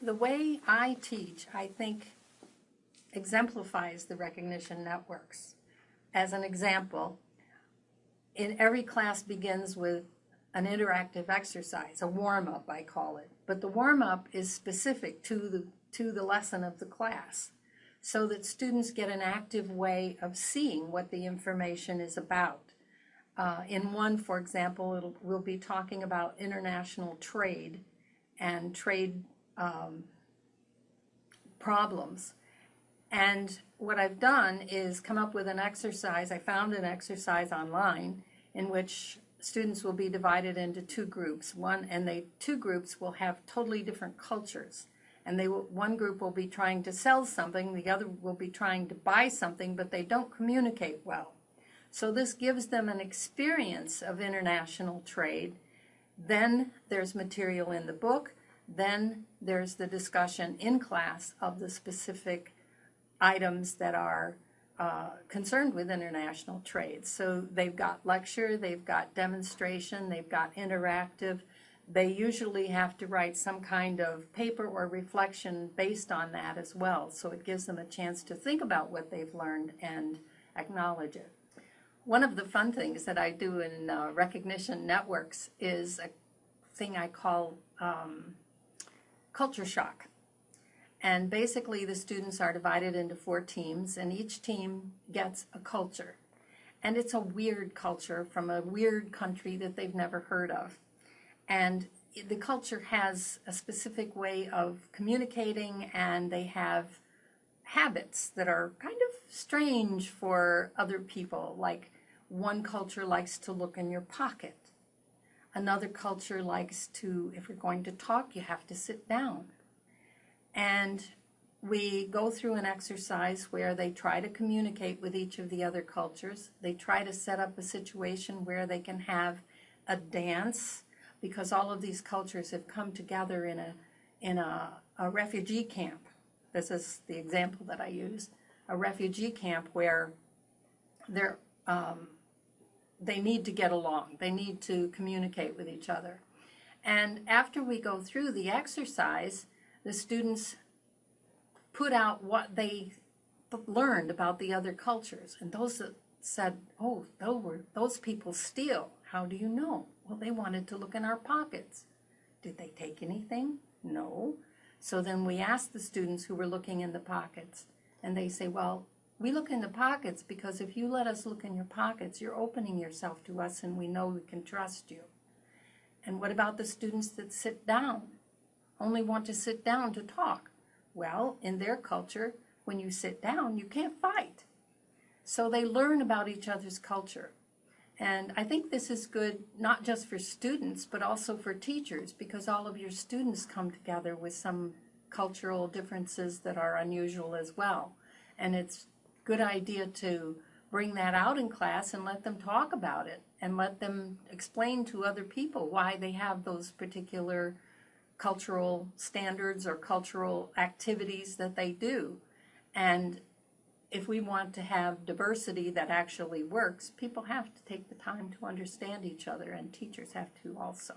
the way I teach, I think, exemplifies the recognition networks. As an example, in every class begins with an interactive exercise, a warm-up I call it. But the warm-up is specific to the, to the lesson of the class so that students get an active way of seeing what the information is about. Uh, in one, for example, we'll be talking about international trade and trade um, problems. And what I've done is come up with an exercise. I found an exercise online in which students will be divided into two groups. One and they two groups will have totally different cultures. And they will, one group will be trying to sell something, the other will be trying to buy something, but they don't communicate well. So this gives them an experience of international trade. Then there's material in the book. Then there's the discussion in class of the specific items that are uh, concerned with international trade. So they've got lecture, they've got demonstration, they've got interactive. They usually have to write some kind of paper or reflection based on that as well. So it gives them a chance to think about what they've learned and acknowledge it. One of the fun things that I do in uh, recognition networks is a thing I call um, culture shock. And basically the students are divided into four teams and each team gets a culture. And it's a weird culture from a weird country that they've never heard of. And the culture has a specific way of communicating and they have habits that are kind of strange for other people. Like one culture likes to look in your pocket. Another culture likes to, if you're going to talk, you have to sit down. And we go through an exercise where they try to communicate with each of the other cultures. They try to set up a situation where they can have a dance because all of these cultures have come together in a, in a, a refugee camp. This is the example that I use. A refugee camp where they're, um, they need to get along. They need to communicate with each other. And after we go through the exercise, the students put out what they learned about the other cultures. And those that said, oh, those, were, those people steal. How do you know? Well, they wanted to look in our pockets. Did they take anything? No. So then we asked the students who were looking in the pockets, and they say, well, we look in the pockets because if you let us look in your pockets, you're opening yourself to us and we know we can trust you. And what about the students that sit down? only want to sit down to talk. Well, in their culture, when you sit down, you can't fight. So they learn about each other's culture. And I think this is good not just for students, but also for teachers, because all of your students come together with some cultural differences that are unusual as well. And it's good idea to bring that out in class and let them talk about it and let them explain to other people why they have those particular cultural standards or cultural activities that they do. And if we want to have diversity that actually works, people have to take the time to understand each other and teachers have to also.